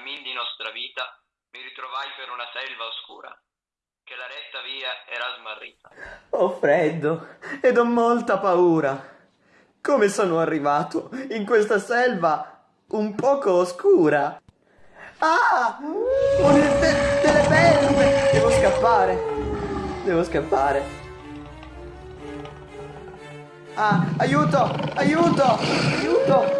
cammin di nostra vita mi ritrovai per una selva oscura, che la retta via era smarrita. Ho freddo ed ho molta paura. Come sono arrivato in questa selva un poco oscura? Ah! Ho de- delle belve! Devo scappare. Devo scappare. Ah, aiuto! Aiuto! Aiuto!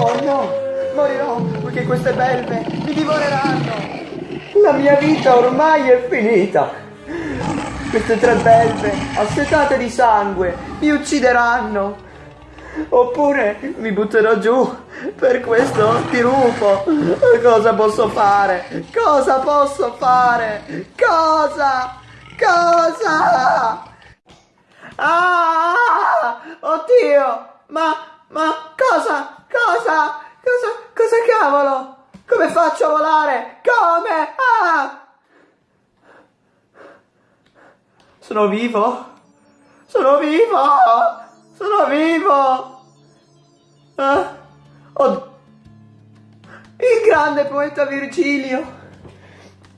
Oh no! Morirò perché queste belve mi divoreranno! La mia vita ormai è finita! Queste tre belve, assetate di sangue, mi uccideranno. Oppure mi butterò giù per questo dirupo. Cosa posso fare? Cosa posso fare? Cosa? Cosa? Ah! Oddio! Ma, ma, cosa? Cosa? Cosa? Cavolo? Come faccio a volare? Come? Ah! Sono vivo? Sono vivo! Sono vivo! Ah, oh, il grande poeta Virgilio!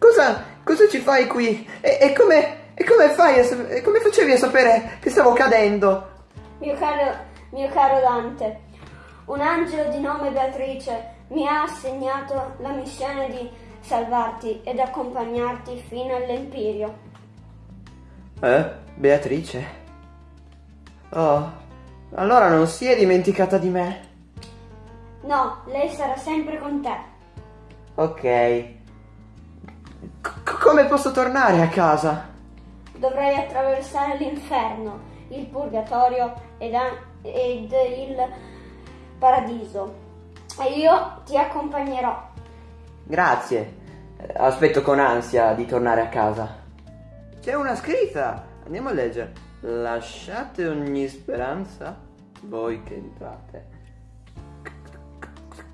Cosa, cosa ci fai qui? E, e, come, e come fai a, come facevi a sapere che stavo cadendo? Mio caro, mio caro Dante, un angelo di nome Beatrice mi ha assegnato la missione di salvarti ed accompagnarti fino all'Empirio. Eh? Beatrice? Oh, allora non si è dimenticata di me. No, lei sarà sempre con te. Ok. C- come posso tornare a casa? Dovrai attraversare l'inferno, il purgatorio ed, ed il paradiso. E io ti accompagnerò. Grazie. Aspetto con ansia di tornare a casa. C'è una scritta. Andiamo a leggere. Lasciate ogni speranza voi che entrate.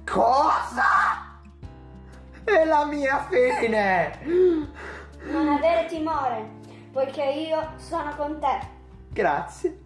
Cosa? È la mia fine! Non avere timore, poiché io sono con te. Grazie.